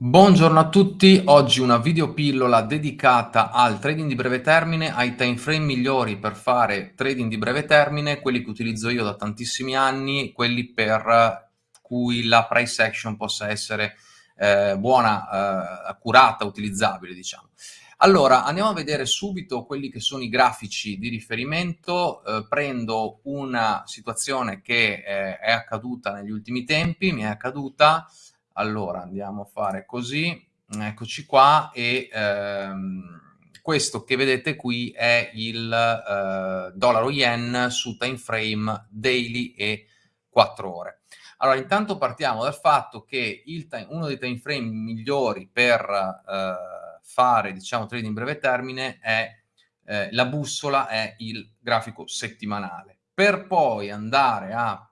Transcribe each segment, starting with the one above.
Buongiorno a tutti, oggi una videopillola dedicata al trading di breve termine, ai time frame migliori per fare trading di breve termine, quelli che utilizzo io da tantissimi anni, quelli per cui la price action possa essere eh, buona, eh, accurata, utilizzabile, diciamo. Allora, andiamo a vedere subito quelli che sono i grafici di riferimento. Eh, prendo una situazione che eh, è accaduta negli ultimi tempi, mi è accaduta allora, andiamo a fare così, eccoci qua, e ehm, questo che vedete qui è il eh, dollaro yen su time frame daily e 4 ore. Allora, intanto partiamo dal fatto che time, uno dei time frame migliori per eh, fare, diciamo, trading in breve termine è eh, la bussola, è il grafico settimanale. Per poi andare a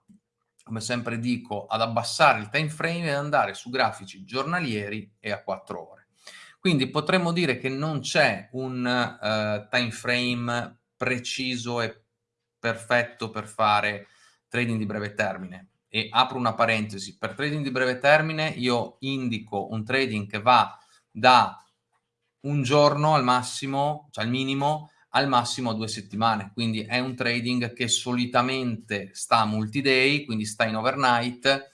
come sempre dico, ad abbassare il time frame e andare su grafici giornalieri e a 4 ore. Quindi potremmo dire che non c'è un uh, time frame preciso e perfetto per fare trading di breve termine. E apro una parentesi, per trading di breve termine io indico un trading che va da un giorno al massimo, cioè al minimo, al massimo due settimane, quindi è un trading che solitamente sta multi-day, quindi sta in overnight,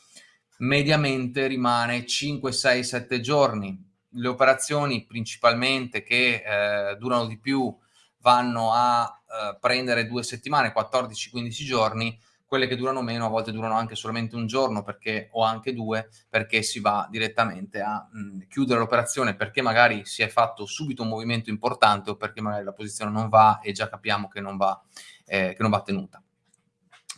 mediamente rimane 5, 6, 7 giorni. Le operazioni principalmente che eh, durano di più vanno a eh, prendere due settimane, 14-15 giorni, quelle che durano meno a volte durano anche solamente un giorno perché, o anche due perché si va direttamente a mh, chiudere l'operazione perché magari si è fatto subito un movimento importante o perché magari la posizione non va e già capiamo che non va, eh, che non va tenuta.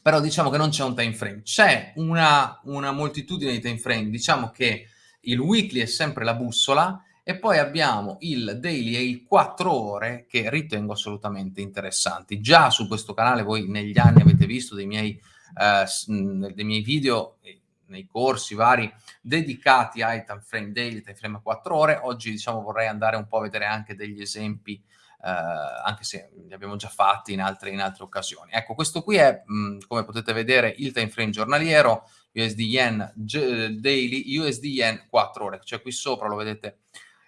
Però diciamo che non c'è un time frame, c'è una, una moltitudine di time frame, diciamo che il weekly è sempre la bussola e poi abbiamo il daily e il 4 ore che ritengo assolutamente interessanti. Già su questo canale voi negli anni avete visto dei miei, eh, dei miei video, nei corsi vari, dedicati ai time frame daily, time frame a 4 ore. Oggi diciamo vorrei andare un po' a vedere anche degli esempi Uh, anche se li abbiamo già fatti in altre, in altre occasioni. Ecco, questo qui è, mh, come potete vedere, il time frame giornaliero, USD Yen Daily, USD Yen 4 ore, cioè qui sopra lo vedete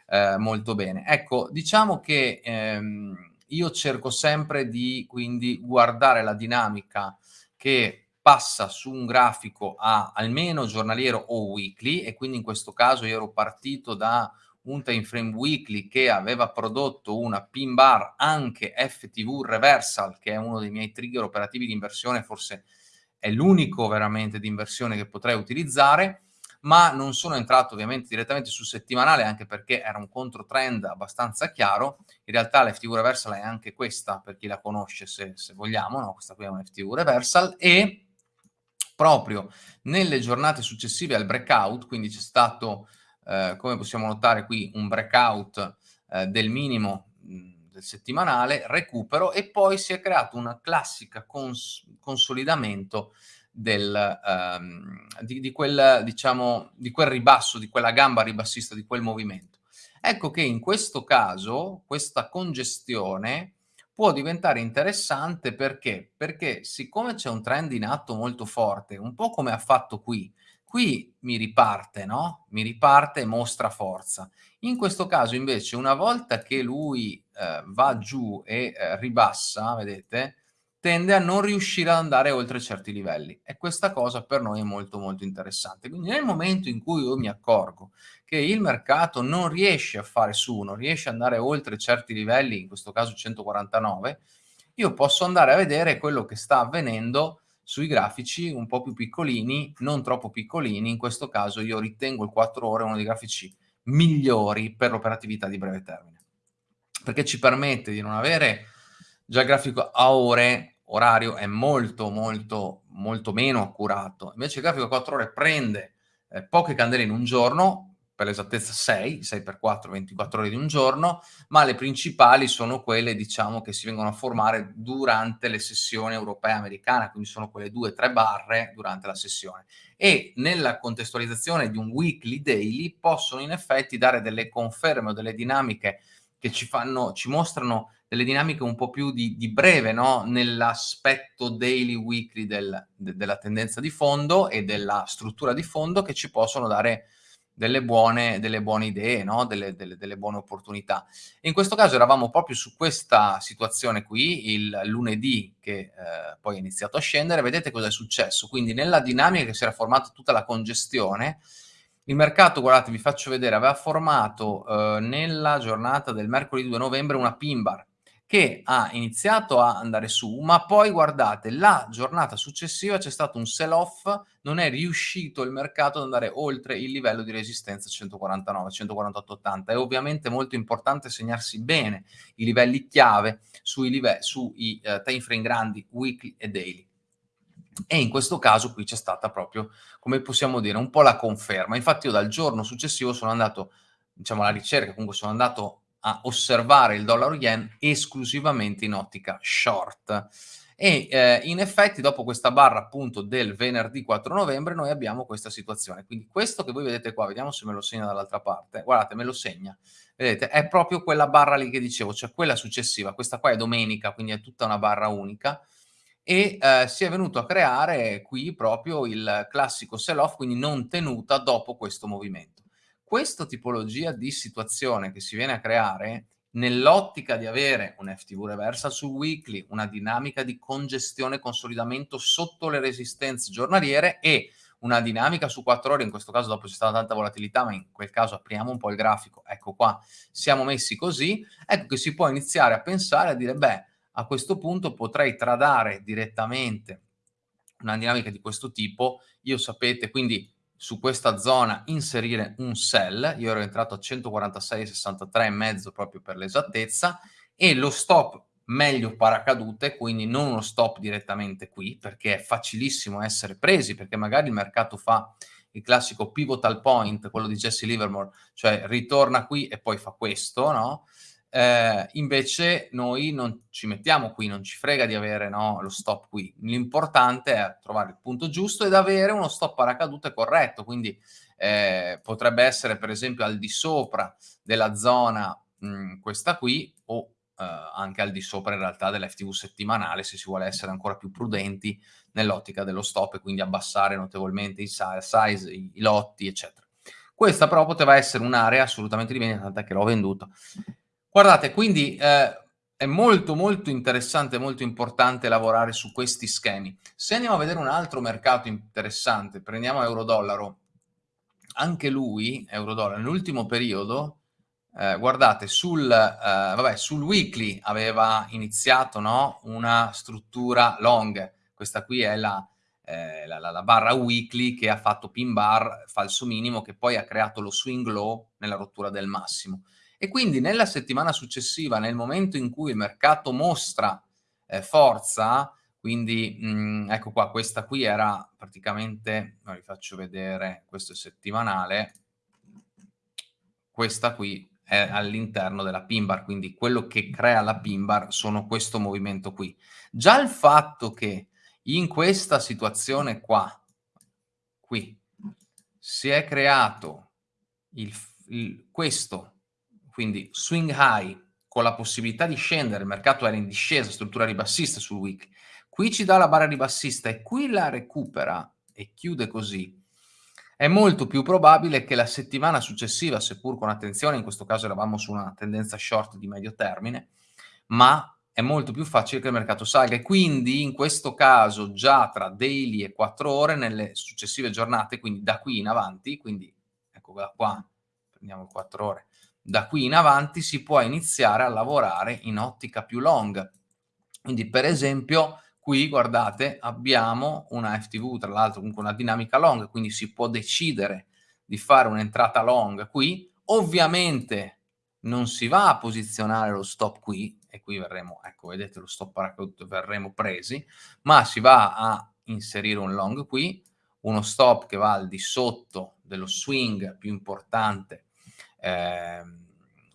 eh, molto bene. Ecco, diciamo che ehm, io cerco sempre di quindi guardare la dinamica che passa su un grafico a almeno giornaliero o weekly e quindi in questo caso io ero partito da un time frame weekly che aveva prodotto una pin bar anche FTV reversal che è uno dei miei trigger operativi di inversione forse è l'unico veramente di inversione che potrei utilizzare ma non sono entrato ovviamente direttamente sul settimanale anche perché era un controtrend abbastanza chiaro. In realtà l'FTV reversal è anche questa, per chi la conosce se, se vogliamo, no? questa qui è un FTV reversal e proprio nelle giornate successive al breakout, quindi c'è stato, eh, come possiamo notare qui, un breakout eh, del minimo del settimanale, recupero e poi si è creato una classica cons consolidamento del, um, di, di, quel, diciamo, di quel ribasso, di quella gamba ribassista, di quel movimento. Ecco che in questo caso questa congestione può diventare interessante perché? Perché siccome c'è un trend in atto molto forte, un po' come ha fatto qui, qui mi riparte, no? Mi riparte e mostra forza. In questo caso invece una volta che lui eh, va giù e eh, ribassa, vedete, tende a non riuscire ad andare oltre certi livelli e questa cosa per noi è molto molto interessante. Quindi nel momento in cui io mi accorgo che il mercato non riesce a fare su, non riesce ad andare oltre certi livelli, in questo caso 149, io posso andare a vedere quello che sta avvenendo sui grafici un po' più piccolini, non troppo piccolini, in questo caso io ritengo il 4 ore uno dei grafici migliori per l'operatività di breve termine, perché ci permette di non avere già il grafico a ore orario è molto, molto, molto meno accurato. Invece il grafico a 4 ore prende eh, poche candele in un giorno, per l'esattezza 6, 6 per 4, 24 ore di un giorno, ma le principali sono quelle, diciamo, che si vengono a formare durante le sessioni europee americane, quindi sono quelle 2-3 barre durante la sessione. E nella contestualizzazione di un weekly daily possono in effetti dare delle conferme o delle dinamiche che ci fanno, ci mostrano delle dinamiche un po' più di, di breve, no? nell'aspetto daily, weekly del, de, della tendenza di fondo e della struttura di fondo che ci possono dare delle buone, delle buone idee, no? delle, delle, delle, buone opportunità. in questo caso eravamo proprio su questa situazione qui, il lunedì che eh, poi è iniziato a scendere, vedete cosa è successo? Quindi nella dinamica che si era formata tutta la congestione, il mercato, guardate, vi faccio vedere, aveva formato eh, nella giornata del mercoledì 2 novembre una pin bar che ha iniziato a andare su, ma poi guardate, la giornata successiva c'è stato un sell-off, non è riuscito il mercato ad andare oltre il livello di resistenza 149, 148,80. È ovviamente molto importante segnarsi bene i livelli chiave sui, live sui uh, time frame grandi, weekly e daily. E in questo caso qui c'è stata proprio, come possiamo dire, un po' la conferma. Infatti io dal giorno successivo sono andato, diciamo, alla ricerca, comunque sono andato a osservare il dollaro yen esclusivamente in ottica short. E eh, in effetti dopo questa barra appunto del venerdì 4 novembre noi abbiamo questa situazione. Quindi questo che voi vedete qua, vediamo se me lo segna dall'altra parte, guardate me lo segna, vedete è proprio quella barra lì che dicevo, cioè quella successiva, questa qua è domenica quindi è tutta una barra unica. E eh, si è venuto a creare qui proprio il classico sell-off, quindi non tenuta dopo questo movimento questa tipologia di situazione che si viene a creare nell'ottica di avere un FTV reversal sul weekly, una dinamica di congestione e consolidamento sotto le resistenze giornaliere e una dinamica su 4 ore, in questo caso dopo c'è stata tanta volatilità, ma in quel caso apriamo un po' il grafico, ecco qua, siamo messi così, ecco che si può iniziare a pensare, a dire, beh, a questo punto potrei tradare direttamente una dinamica di questo tipo, io sapete, quindi su questa zona inserire un sell, io ero entrato a 146,63,5 proprio per l'esattezza, e lo stop meglio paracadute, quindi non uno stop direttamente qui, perché è facilissimo essere presi, perché magari il mercato fa il classico pivotal point, quello di Jesse Livermore, cioè ritorna qui e poi fa questo, no? Eh, invece noi non ci mettiamo qui, non ci frega di avere no, lo stop qui. L'importante è trovare il punto giusto ed avere uno stop paracadute corretto, quindi eh, potrebbe essere per esempio al di sopra della zona mh, questa qui o eh, anche al di sopra in realtà dell'FTV settimanale se si vuole essere ancora più prudenti nell'ottica dello stop e quindi abbassare notevolmente i size, i, lotti, eccetera. Questa però poteva essere un'area assolutamente di vendita, tant'è che l'ho venduto. Guardate, quindi eh, è molto molto interessante, molto importante lavorare su questi schemi. Se andiamo a vedere un altro mercato interessante, prendiamo euro-dollaro, anche lui, euro-dollaro, nell'ultimo periodo, eh, guardate, sul, eh, vabbè, sul weekly aveva iniziato no, una struttura long, questa qui è la, eh, la, la, la, barra weekly che ha fatto pin bar falso minimo, che poi ha creato lo swing low nella rottura del massimo. E quindi nella settimana successiva, nel momento in cui il mercato mostra eh, forza, quindi mh, mm, ecco qua, questa qui era praticamente, vi faccio vedere, questo è settimanale, questa qui è all'interno della pin bar, quindi quello che crea la pin bar sono questo movimento qui. Già il fatto che in questa situazione qua, qui, si è creato il, il, questo quindi swing high con la possibilità di scendere, il mercato era in discesa, struttura ribassista sul week, qui ci dà la barra ribassista e qui la recupera e chiude così, è molto più probabile che la settimana successiva, seppur con attenzione, in questo caso eravamo su una tendenza short di medio termine, ma è molto più facile che il mercato salga e quindi in questo caso già tra daily e 4 ore nelle successive giornate, quindi da qui in avanti, quindi ecco qua, prendiamo 4 ore, da qui in avanti si può iniziare a lavorare in ottica più long. Quindi per esempio qui guardate abbiamo una FTV tra l'altro comunque una dinamica long quindi si può decidere di fare un'entrata long qui ovviamente non si va a posizionare lo stop qui e qui verremo ecco vedete lo stop paracadute verremo presi ma si va a inserire un long qui uno stop che va al di sotto dello swing più importante eh,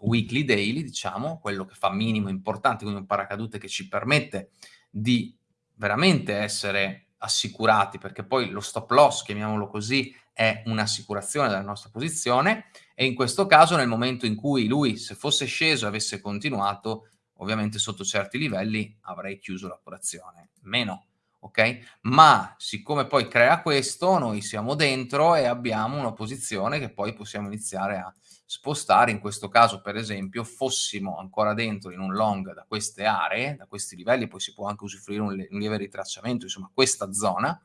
weekly daily, diciamo, quello che fa minimo importante, quindi un paracadute che ci permette di veramente essere assicurati, perché poi lo stop loss, chiamiamolo così, è un'assicurazione della nostra posizione e in questo caso nel momento in cui lui, se fosse sceso e avesse continuato, ovviamente sotto certi livelli avrei chiuso l'operazione. Meno ok? Ma siccome poi crea questo, noi siamo dentro e abbiamo una posizione che poi possiamo iniziare a spostare. In questo caso, per esempio, fossimo ancora dentro in un long da queste aree, da questi livelli, poi si può anche usufruire un, un lieve ritracciamento, insomma, questa zona,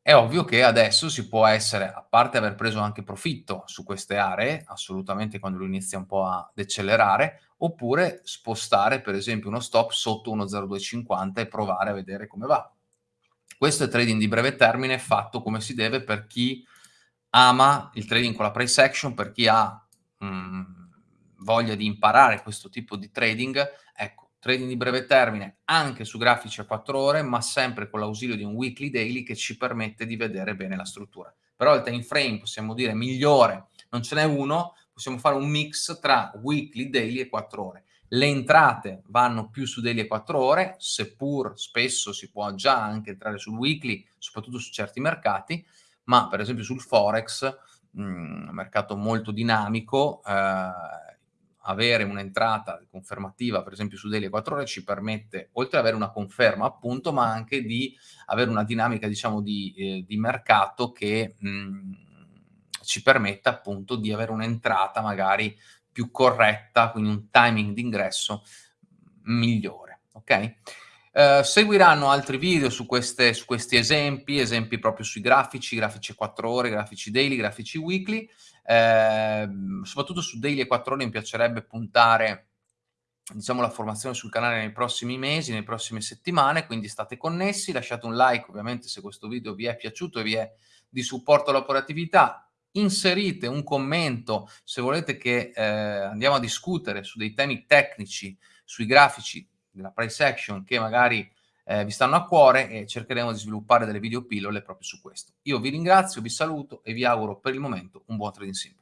è ovvio che adesso si può essere, a parte aver preso anche profitto su queste aree, assolutamente quando lui inizia un po' ad accelerare, oppure spostare per esempio uno stop sotto 1.0250 e provare a vedere come va. Questo è trading di breve termine fatto come si deve per chi ama il trading con la price action, per chi ha mh, mm, voglia di imparare questo tipo di trading, ecco, trading di breve termine anche su grafici a 4 ore, ma sempre con l'ausilio di un weekly daily che ci permette di vedere bene la struttura. Però il time frame, possiamo dire, migliore, non ce n'è uno, possiamo fare un mix tra weekly, daily e 4 ore. Le entrate vanno più su daily e 4 ore, seppur spesso si può già anche entrare sul weekly, soprattutto su certi mercati, ma per esempio sul Forex, un mercato molto dinamico, eh, avere un'entrata confermativa, per esempio su Daily 4 ore, ci permette, oltre ad avere una conferma appunto, ma anche di avere una dinamica, diciamo, di, eh, di mercato che mh, mm, ci permetta appunto di avere un'entrata magari più corretta, quindi un timing d'ingresso migliore, ok? Uh, seguiranno altri video su, queste, su, questi esempi, esempi proprio sui grafici, grafici 4 ore, grafici daily, grafici weekly. Eh, soprattutto su daily e 4 ore mi piacerebbe puntare diciamo la formazione sul canale nei prossimi mesi, nelle prossime settimane, quindi state connessi, lasciate un like ovviamente se questo video vi è piaciuto e vi è di supporto all'operatività, inserite un commento se volete che eh, andiamo a discutere su dei temi tecnici, sui grafici della price action che magari eh, vi stanno a cuore e cercheremo di sviluppare delle video pillole proprio su questo. Io vi ringrazio, vi saluto e vi auguro per il momento un buon trading sim.